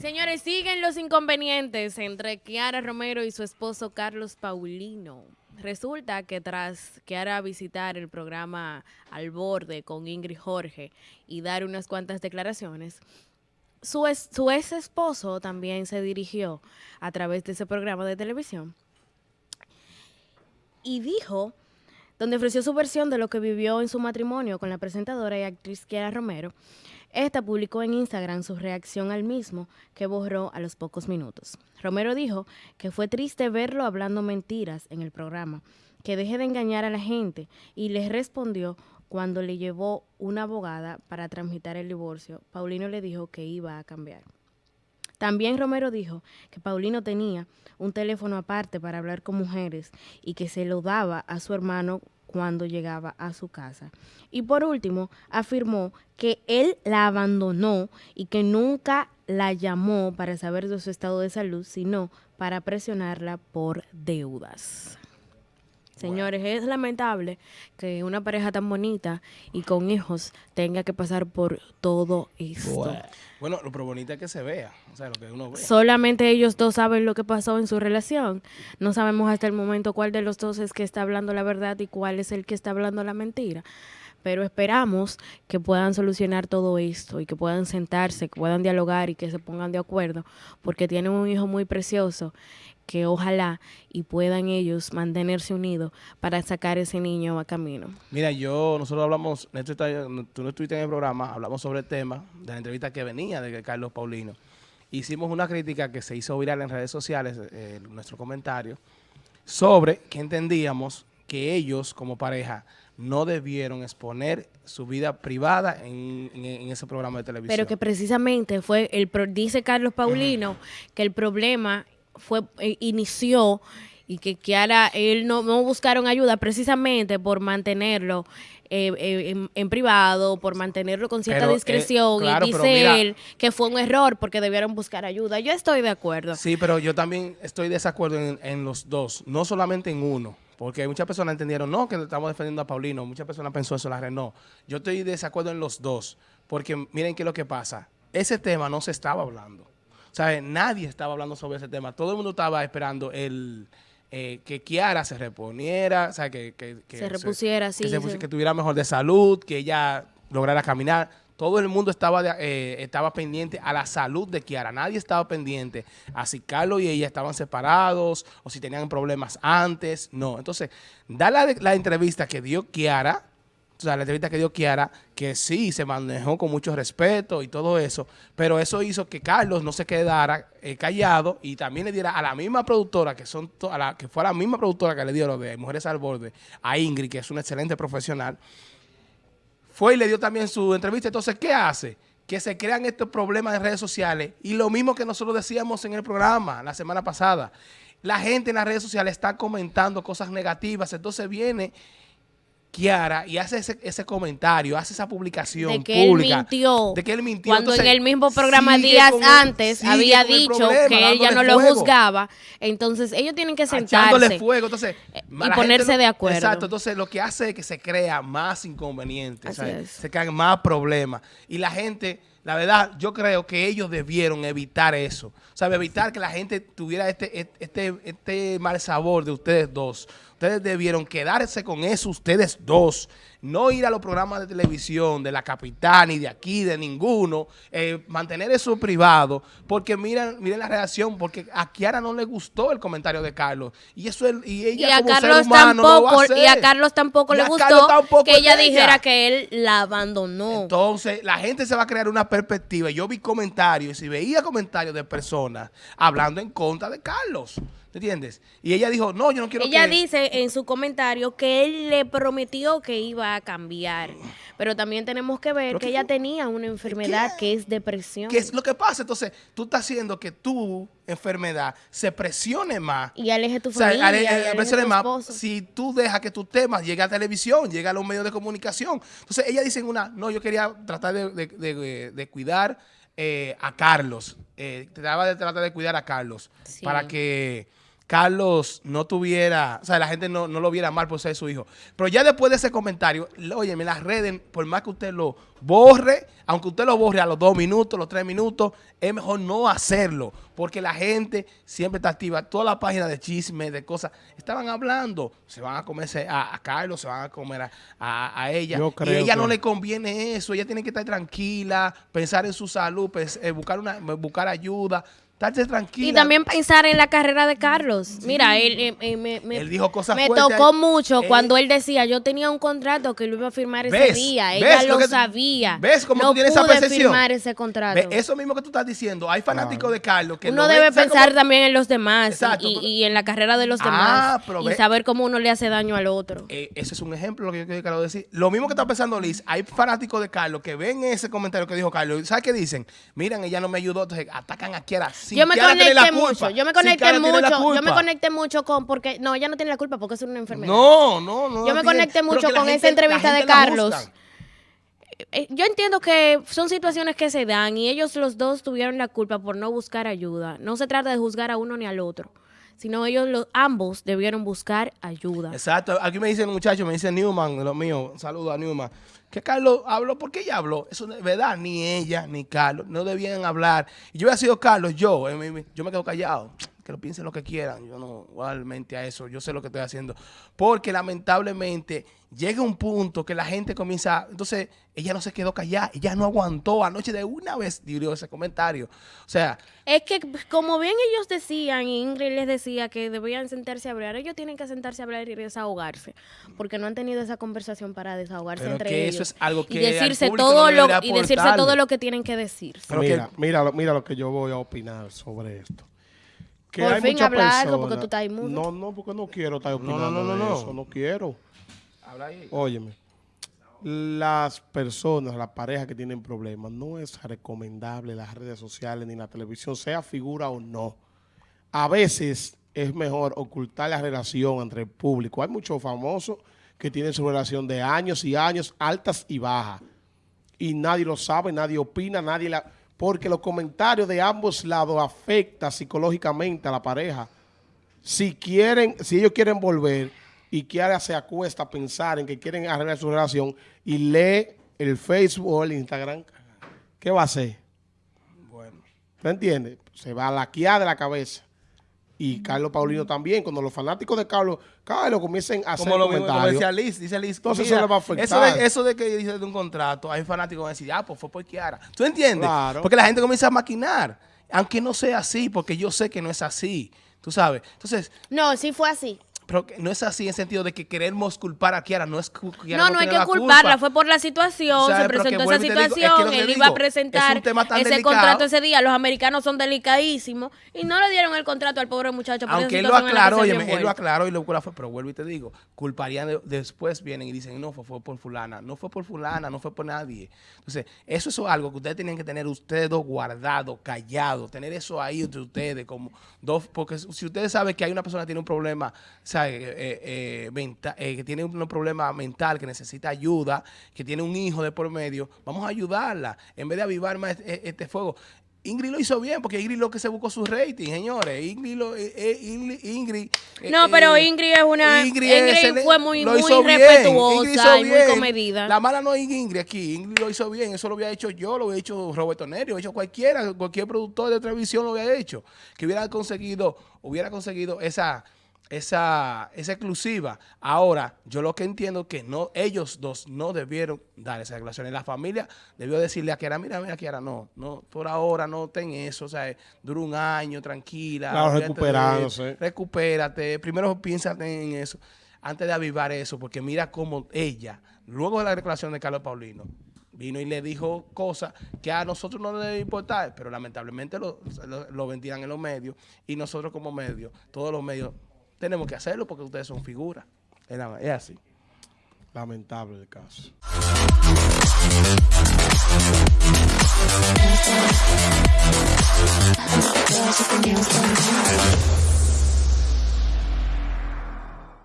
Señores, siguen los inconvenientes entre Kiara Romero y su esposo Carlos Paulino. Resulta que tras Kiara visitar el programa Al Borde con Ingrid Jorge y dar unas cuantas declaraciones, su, su ex esposo también se dirigió a través de ese programa de televisión y dijo, donde ofreció su versión de lo que vivió en su matrimonio con la presentadora y actriz Kiara Romero, esta publicó en Instagram su reacción al mismo, que borró a los pocos minutos. Romero dijo que fue triste verlo hablando mentiras en el programa, que deje de engañar a la gente, y les respondió cuando le llevó una abogada para transmitir el divorcio, Paulino le dijo que iba a cambiar. También Romero dijo que Paulino tenía un teléfono aparte para hablar con mujeres y que se lo daba a su hermano cuando llegaba a su casa. Y por último, afirmó que él la abandonó y que nunca la llamó para saber de su estado de salud, sino para presionarla por deudas. Señores, es lamentable que una pareja tan bonita y con hijos tenga que pasar por todo esto. Bueno, lo bonito es que se vea, o sea, lo que uno ve. Solamente ellos dos saben lo que pasó en su relación. No sabemos hasta el momento cuál de los dos es que está hablando la verdad y cuál es el que está hablando la mentira pero esperamos que puedan solucionar todo esto y que puedan sentarse, que puedan dialogar y que se pongan de acuerdo, porque tienen un hijo muy precioso que ojalá y puedan ellos mantenerse unidos para sacar ese niño a camino. Mira, yo, nosotros hablamos, tú no estuviste en el programa, hablamos sobre el tema de la entrevista que venía de Carlos Paulino. Hicimos una crítica que se hizo viral en redes sociales, eh, nuestro comentario, sobre que entendíamos que ellos como pareja no debieron exponer su vida privada en, ese programa de televisión. Pero que precisamente fue, el dice Carlos Paulino, que el problema fue eh, inició y que Kiara, él no, no buscaron ayuda precisamente por mantenerlo eh, eh, en, privado, por mantenerlo con cierta discreción. y dice él que fue un error porque debieron buscar ayuda. Yo estoy de acuerdo. Sí, pero yo también estoy de desacuerdo en, en los dos, no solamente en uno. Porque muchas personas entendieron, no, que estamos defendiendo a Paulino. Muchas personas pensó eso en la red. No, yo estoy de desacuerdo en los dos. Porque miren qué es lo que pasa. Ese tema no se estaba hablando. ¿sabes? Nadie estaba hablando sobre ese tema. Todo el mundo estaba esperando el eh, que Kiara se reponiera, o que, se repusiera, sí. Que, tuviera mejor de salud, que ella lograra caminar. Todo el mundo estaba, eh, estaba pendiente a la salud de Kiara. Nadie estaba pendiente a si Carlos y ella estaban separados o si tenían problemas antes. No. Entonces, da la, entrevista que dio Kiara o sea, la entrevista que dio Kiara, que sí, se manejó con mucho respeto y todo eso, pero eso hizo que Carlos no se quedara eh, callado y también le diera a la misma productora, que son a la, que fue la misma productora que le dio lo de Mujeres al Borde, a Ingrid, que es una excelente profesional, fue y le dio también su entrevista. Entonces, ¿qué hace? Que se crean estos problemas en redes sociales y lo mismo que nosotros decíamos en el programa la semana pasada. La gente en las redes sociales está comentando cosas negativas, entonces viene Kiara y hace ese, comentario, hace esa publicación de que pública. Él mintió, de que él mintió. Cuando en el mismo programa días antes había dicho que ella no lo juzgaba. Entonces ellos tienen que sentarse fuego. Entonces, eh, y ponerse de acuerdo. Exacto. Entonces lo que hace es que se crea más inconvenientes. Se crean más problemas. Y la gente... La verdad, yo creo que ellos debieron evitar eso. O sea, evitar que la gente tuviera este, este, este mal sabor de ustedes dos. Ustedes debieron quedarse con eso, ustedes dos. No ir a los programas de televisión de la capital, ni de aquí, de ninguno. Eh, mantener eso privado. Porque miren, miren la reacción, porque a Kiara no le gustó el comentario de Carlos. Y eso y ella como ser humano tampoco, Y a Carlos tampoco le gustó que ella dijera que él la abandonó. Entonces, la gente se va a crear una perspectiva. Yo vi comentarios, y si veía comentarios de personas hablando en contra de Carlos. ¿Entiendes? Y ella dijo, no, yo no quiero ella dice en su comentario que él le prometió que iba a cambiar. Pero también tenemos que ver que ella tenía una enfermedad que es depresión. ¿Qué es lo que pasa? Entonces, tú estás haciendo que tu enfermedad se presione más. Y aleje tu familia. O sea, más si tú dejas que tu tema llegue a televisión, llegue a los medios de comunicación. Entonces, ella dice una, no, yo quería tratar de, cuidar eh, a Carlos. Eh, trataba de tratar de cuidar a Carlos para que Carlos no tuviera, o sea, la gente no, no lo viera mal por ser su hijo. Pero ya después de ese comentario, oye, me las redes, por más que usted lo borre, aunque usted lo borre a los dos minutos, los tres minutos, es mejor no hacerlo, porque la gente siempre está activa. Toda la página de chisme, de cosas, estaban hablando, se van a comerse a, Carlos, se van a comer a, ella. y a ella no le conviene eso, ella tiene que estar tranquila, pensar en su salud, eh, buscar, una, buscar ayuda, tranquila. Y también pensar en la carrera de Carlos. Mira, él, me, dijo cosas Me tocó mucho cuando él decía, yo tenía un contrato que lo iba a firmar ese día. Ella lo, sabía. ¿Ves cómo no tú tienes esa percepción? firmar ese contrato. Eso mismo que tú estás diciendo. Hay fanáticos de Carlos que Uno debe pensar también en los demás y, en la carrera de los ah, demás. y saber cómo uno le hace daño al otro. Eh, ese es un ejemplo lo que yo quiero decir. Lo mismo que está pensando Liz, hay fanáticos de Carlos que ven ese comentario que dijo Carlos. ¿Sabes qué dicen? Miren, ella no me ayudó, entonces atacan a Kiara yo me conecté mucho, yo me conecté mucho, yo me conecté mucho con, porque, no, ella no tiene la culpa porque es una enfermedad. No, no, no. Yo me conecté mucho con esa entrevista de Carlos. Eh, yo entiendo que son situaciones que se dan y ellos los dos tuvieron la culpa por no buscar ayuda. No se trata de juzgar a uno ni al otro sino ellos los, ambos debieron buscar ayuda. Exacto. Aquí me dice el muchacho, me dice Newman, lo mío, saludo a Newman, que Carlos habló, ¿por qué ella habló? Eso es verdad, ni ella ni Carlos no debían hablar. Y yo hubiera sido Carlos, yo, eh, yo me quedo callado que lo piensen lo que quieran. Yo no igualmente a eso, yo sé lo que estoy haciendo. Porque lamentablemente llega un punto que la gente comienza, entonces ella no se quedó callada, ella no aguantó anoche de una vez dio ese comentario. O sea, es que como bien ellos decían, Ingrid les decía que debían sentarse a hablar, ellos tienen que sentarse a hablar y desahogarse, porque no han tenido esa conversación para desahogarse entre ellos. Eso es algo que y decirse todo lo y decirse todo lo que tienen que decir. mira, mira, mira lo que yo voy a opinar sobre esto. Por fin habla algo porque tú estás inmundo. No, no, porque no quiero estar opinando no, no, no, no, eso, no quiero. Habla ahí. Óyeme, las personas, las parejas que tienen problemas, no es recomendable las redes sociales ni la televisión, sea figura o no. A veces es mejor ocultar la relación entre el público. Hay muchos famosos que tienen su relación de años y años, altas y bajas. Y nadie lo sabe, nadie opina, nadie la porque los comentarios de ambos lados afectan psicológicamente a la pareja. Si quieren, si ellos quieren volver y Kiara se acuesta a pensar en que quieren arreglar su relación y lee el Facebook o el Instagram, ¿qué va a hacer? Bueno. ¿Te entiendes? Se va a la de la cabeza y Carlos Paulino también, cuando los fanáticos de Carlos, Carlos comiencen a hacer lo comentarios. decía Liz, dice Liz, entonces eso le va a afectar. Eso de, eso de que dice de un contrato, hay fanáticos que van a decir, ah, pues fue por Kiara. ¿Tú entiendes? Claro. Porque la gente comienza a maquinar, aunque no sea así, porque yo sé que no es así, tú sabes. Entonces... No, sí fue así. Pero no es así en sentido de que queremos culpar a Kiara, no es Kiara No, no, hay que culparla, fue por la situación, se presentó esa situación, él iba a presentar ese contrato ese día, los americanos son delicadísimos y no le dieron el contrato al pobre muchacho. Aunque él lo aclaró, oye, él lo aclaró y lo fue, pero vuelvo y te digo, culparían, después vienen y dicen, no, fue, fue, por fulana, no fue por fulana, no fue por nadie. Entonces, eso es algo que ustedes tienen que tener ustedes dos guardados, callados, tener eso ahí entre ustedes como dos, porque si ustedes saben que hay una persona que tiene un problema, eh, eh, eh, que tiene un problema mental, que necesita ayuda, que tiene un hijo de por medio, vamos a ayudarla en vez de avivar más este, este fuego. Ingrid lo hizo bien, porque Ingrid lo que se buscó su rating, señores. Ingrid, lo, Ingrid, no, pero Ingrid es una. Ingrid, fue muy, muy respetuosa y muy comedida. La mala no es Ingrid aquí. Ingrid lo hizo bien. Eso lo había hecho yo, lo había hecho Roberto Neri, lo había hecho cualquiera, cualquier productor de televisión lo había hecho. Que hubiera conseguido, hubiera conseguido esa esa, esa exclusiva. Ahora, yo lo que entiendo es que no, ellos dos no debieron dar esa declaración. Y la familia debió decirle a Kiara, mira, mira, Kiara, no, no, por ahora no ten eso, o sea, dura un año, tranquila. Claro, recuperándose. Recupérate, primero piénsate en eso, antes de avivar eso, porque mira cómo ella, luego de la declaración de Carlos Paulino, vino y le dijo cosas que a nosotros no nos debe importar, pero lamentablemente lo, lo, lo vendían en los medios y nosotros como medios, todos los medios tenemos que hacerlo porque ustedes son figuras. Es así. Lamentable el caso.